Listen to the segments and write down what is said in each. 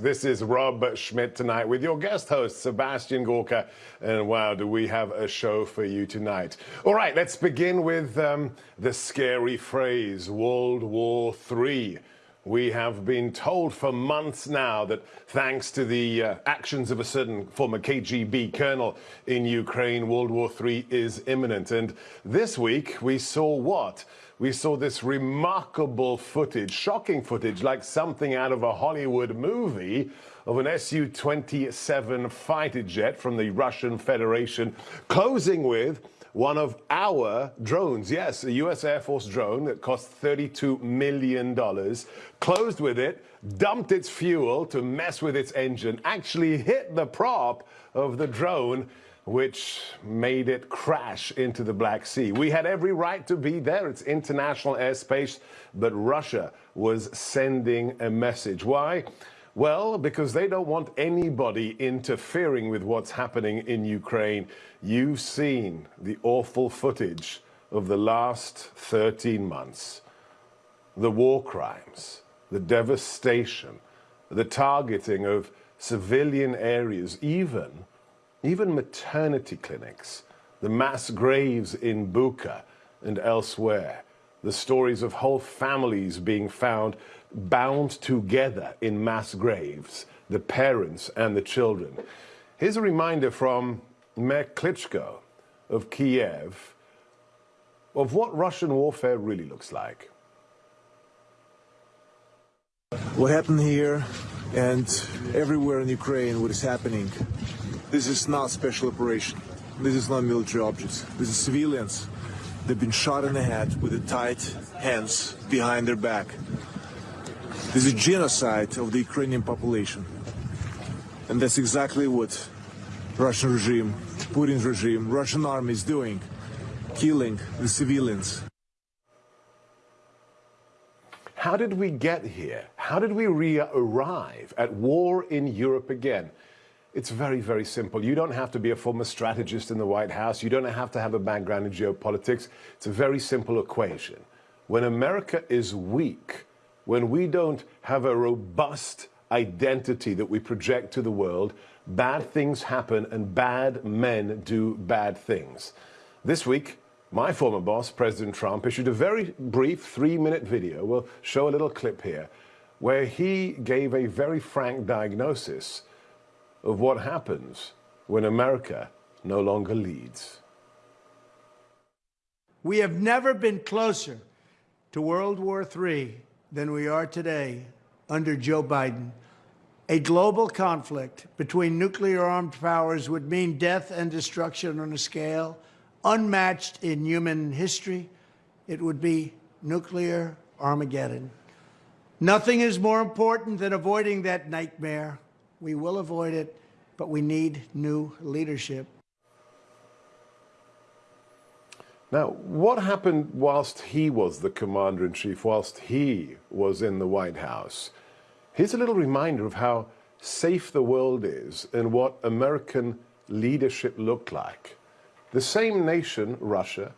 This is Rob Schmitt tonight with your guest host, Sebastian Gorka. And wow, do we have a show for you tonight. All right, let's begin with um, the scary phrase World War III. We have been told for months now that thanks to the uh, actions of a certain former KGB colonel in Ukraine, World War III is imminent. And this week we saw what? We saw this remarkable footage, shocking footage, like something out of a Hollywood movie of an Su-27 fighter jet from the Russian Federation closing with one of our drones. Yes, a U.S. Air Force drone that cost $32 million, closed with it, dumped its fuel to mess with its engine, actually hit the prop of the drone, which made it crash into the Black Sea. We had every right to be there. It's international airspace, but Russia was sending a message. Why? Well, because they don't want anybody interfering with what's happening in Ukraine. You've seen the awful footage of the last 13 months. The war crimes, the devastation, the targeting of civilian areas, even, even maternity clinics, the mass graves in Bucha and elsewhere, the stories of whole families being found bound together in mass graves, the parents and the children. Here's a reminder from Mayor Klitschko of Kiev of what Russian warfare really looks like. What happened here and everywhere in Ukraine, what is happening, this is not special operation. This is not military objects. This is civilians. They've been shot in the head with the tight hands behind their back. This is genocide of the Ukrainian population. And that's exactly what Russian regime, Putin's regime, Russian army is doing, killing the civilians. How did we get here? How did we re-arrive at war in Europe again? It's very, very simple. You don't have to be a former strategist in the White House. You don't have to have a background in geopolitics. It's a very simple equation. When America is weak, when we don't have a robust identity that we project to the world, bad things happen and bad men do bad things. This week, my former boss, President Trump, issued a very brief three-minute video. We'll show a little clip here where he gave a very frank diagnosis of what happens when America no longer leads. We have never been closer to World War III than we are today under Joe Biden. A global conflict between nuclear armed powers would mean death and destruction on a scale unmatched in human history. It would be nuclear Armageddon. Nothing is more important than avoiding that nightmare. We will avoid it, but we need new leadership. Now, what happened whilst he was the commander in chief, whilst he was in the White House? Here's a little reminder of how safe the world is and what American leadership looked like. The same nation, Russia,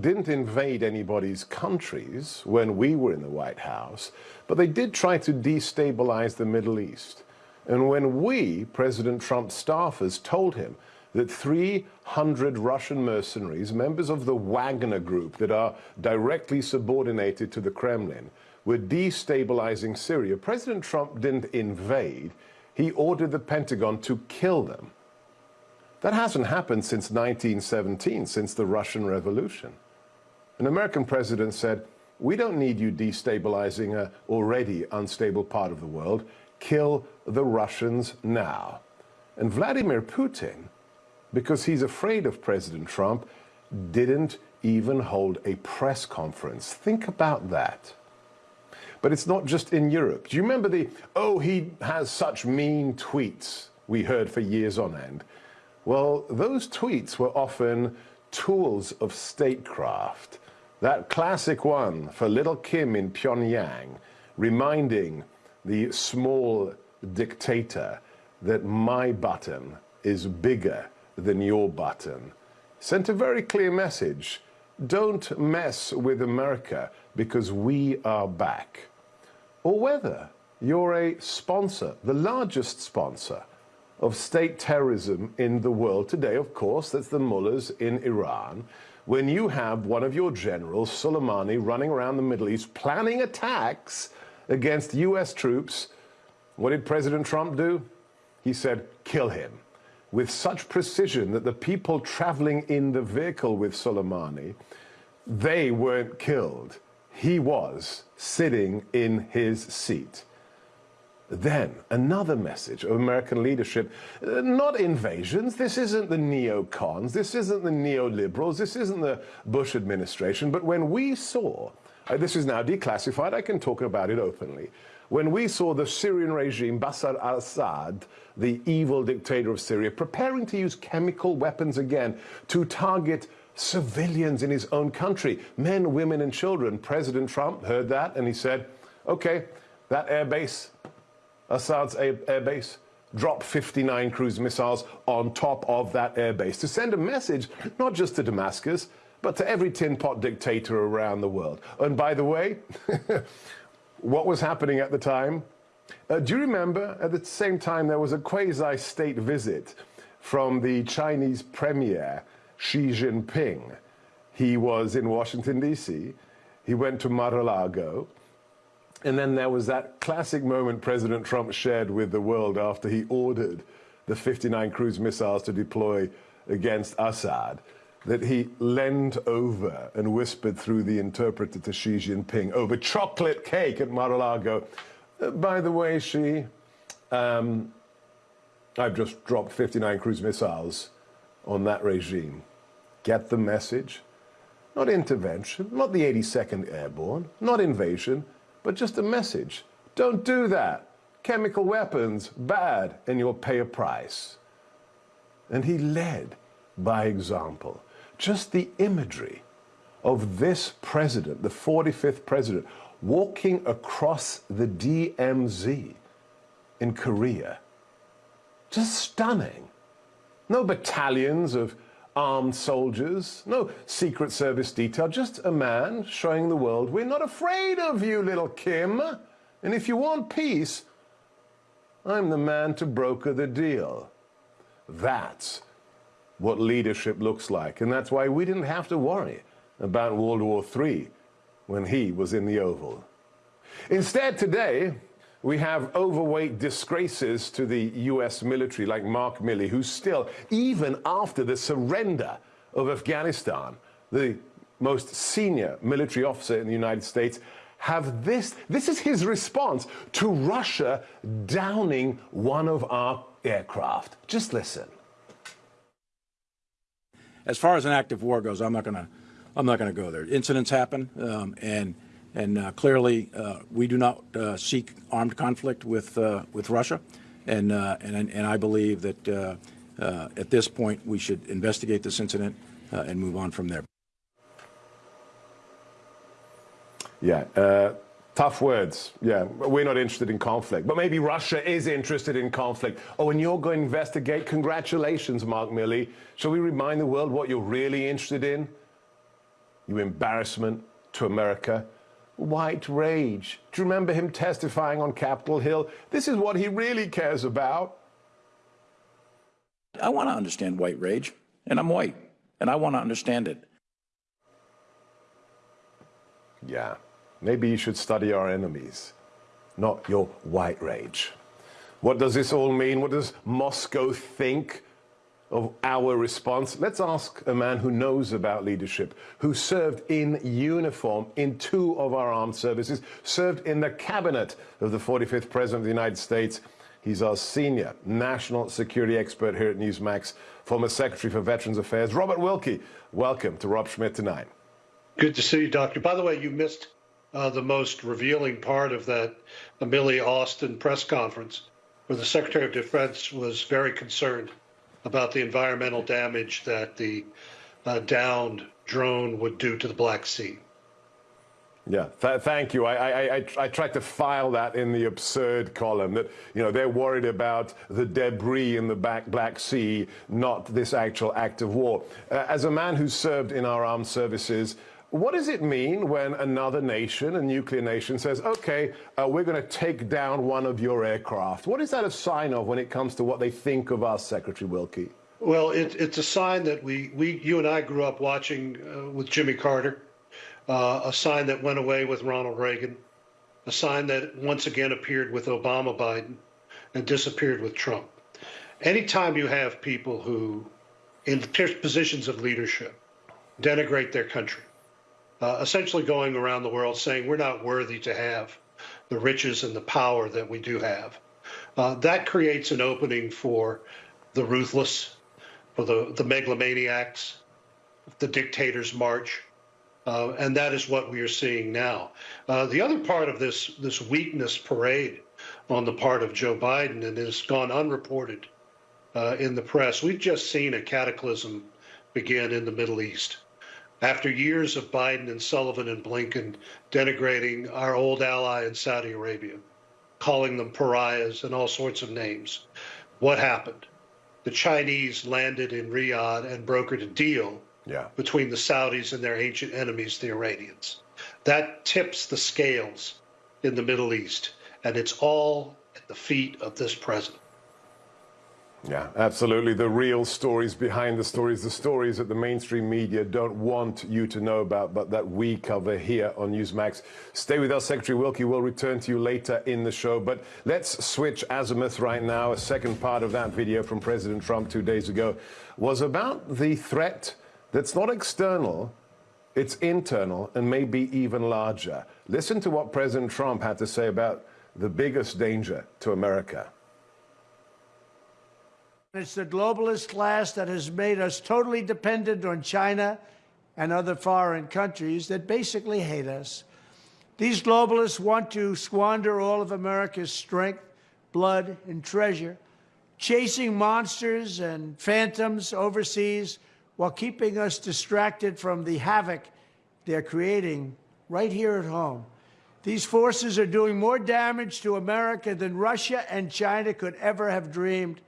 didn't invade anybody's countries when we were in the White House, but they did try to destabilize the Middle East. And when we, President Trump's staffers, told him that 300 Russian mercenaries, members of the Wagner group that are directly subordinated to the Kremlin, were destabilizing Syria. President Trump didn't invade. He ordered the Pentagon to kill them. That hasn't happened since 1917, since the Russian Revolution. An American president said, we don't need you destabilizing an already unstable part of the world. Kill the Russians now. And Vladimir Putin because he's afraid of President Trump, didn't even hold a press conference. Think about that. But it's not just in Europe. Do you remember the, oh, he has such mean tweets we heard for years on end? Well, those tweets were often tools of statecraft. That classic one for little Kim in Pyongyang, reminding the small dictator that my button is bigger than your button, sent a very clear message. Don't mess with America because we are back. Or whether you're a sponsor, the largest sponsor of state terrorism in the world today, of course, that's the mullahs in Iran. When you have one of your generals, Soleimani, running around the Middle East planning attacks against US troops, what did President Trump do? He said, kill him. With such precision that the people traveling in the vehicle with Soleimani, they weren't killed. He was sitting in his seat. Then, another message of American leadership, not invasions, this isn't the neocons, this isn't the neoliberals, this isn't the Bush administration, but when we saw, uh, this is now declassified, I can talk about it openly, when we saw the Syrian regime, Bashar al-Assad, the evil dictator of Syria, preparing to use chemical weapons again to target civilians in his own country, men, women, and children. President Trump heard that and he said, okay, that air base Assad's air, base, drop 59 cruise missiles on top of that airbase to send a message not just to Damascus, but to every tin pot dictator around the world. And by the way, what was happening at the time? Uh, do you remember at the same time there was a quasi state visit from the Chinese premier Xi Jinping? He was in Washington, D.C., he went to Mar-a-Lago, and then there was that classic moment President Trump shared with the world after he ordered the 59 cruise missiles to deploy against Assad, that he leaned over and whispered through the interpreter to Xi Jinping over chocolate cake at Mar-a-Lago. Uh, by the way, Xi, um, I've just dropped 59 cruise missiles on that regime. Get the message? Not intervention, not the 82nd Airborne, not invasion, but just a message. Don't do that. Chemical weapons, bad, and you'll pay a price. And he led by example. Just the imagery of this president, the 45th president, walking across the DMZ in Korea. Just stunning. No battalions of armed soldiers, no Secret Service detail, just a man showing the world, we're not afraid of you, little Kim. And if you want peace, I'm the man to broker the deal. That's what leadership looks like. And that's why we didn't have to worry about World War III when he was in the Oval. Instead, today, we have overweight disgraces to the US military like Mark Milley, who still, even after the surrender of Afghanistan, the most senior military officer in the United States, have this. This is his response to Russia downing one of our aircraft. Just listen. As far as an active war goes, I'm not going to I'm not going to go there. Incidents happen, um, and and uh, clearly, uh, we do not uh, seek armed conflict with uh, with Russia, and uh, and and I believe that uh, at this point we should investigate this incident and move on from there. Yeah. Tough words. Yeah, we're not interested in conflict. But maybe Russia is interested in conflict. Oh, and you're going to investigate? Congratulations, Mark Milley. Shall we remind the world what you're really interested in? Your embarrassment to America white rage. Do you remember him testifying on Capitol Hill? This is what he really cares about. I want to understand white rage, and I'm white, and I want to understand it. Yeah, maybe you should study our enemies, not your white rage. What does this all mean? What does Moscow think? of our response, let's ask a man who knows about leadership, who served in uniform in two of our armed services, served in the cabinet of the 45th President of the United States. He's our senior national security expert here at Newsmax, former Secretary for Veterans Affairs, Robert Wilkie. Welcome to Rob Schmitt tonight. Good to see you, Doctor. By the way, you missed uh, the most revealing part of that Amelia Austin press conference, where the Secretary of Defense was very concerned about the environmental damage that the uh, downed drone would do to the Black Sea. Yeah, th thank you. I, I, I, I, tried to file that in the absurd column that, you know, they're worried about the debris in the back Black Sea, not this actual act of war. Uh, as a man who served in our armed services, what does it mean when another nation, a nuclear nation, says, okay, uh, we're going to take down one of your aircraft? What is that a sign of when it comes to what they think of us, Secretary Wilkie? Well, it, it's a sign that we, we, you and I grew up watching uh, with Jimmy Carter, uh, a sign that went away with Ronald Reagan, a sign that once again appeared with Obama Biden and disappeared with Trump. Anytime you have people who, in positions of leadership, denigrate their country, uh, essentially going around the world saying we're not worthy to have the riches and the power that we do have. Uh, that creates an opening for the ruthless, for the, the megalomaniacs, the dictators march. Uh, and that is what we are seeing now. Uh, the other part of this this weakness parade on the part of Joe Biden, and it has gone unreported uh, in the press. We've just seen a cataclysm begin in the Middle East. After years of Biden and Sullivan and Blinken denigrating our old ally in Saudi Arabia, calling them pariahs and all sorts of names, what happened? The Chinese landed in Riyadh and brokered a deal yeah. between the Saudis and their ancient enemies, the Iranians. That tips the scales in the Middle East, and it's all at the feet of this president. Yeah, absolutely. The real stories behind the stories, the stories that the mainstream media don't want you to know about, but that we cover here on Newsmax. Stay with us, Secretary Wilkie. We'll return to you later in the show. But let's switch azimuth right now. A second part of that video from President Trump two days ago was about the threat that's not external, it's internal and maybe even larger. Listen to what President Trump had to say about the biggest danger to America. It's the globalist class that has made us totally dependent on China and other foreign countries that basically hate us. These globalists want to squander all of America's strength, blood, and treasure, chasing monsters and phantoms overseas while keeping us distracted from the havoc they're creating right here at home. These forces are doing more damage to America than Russia and China could ever have dreamed.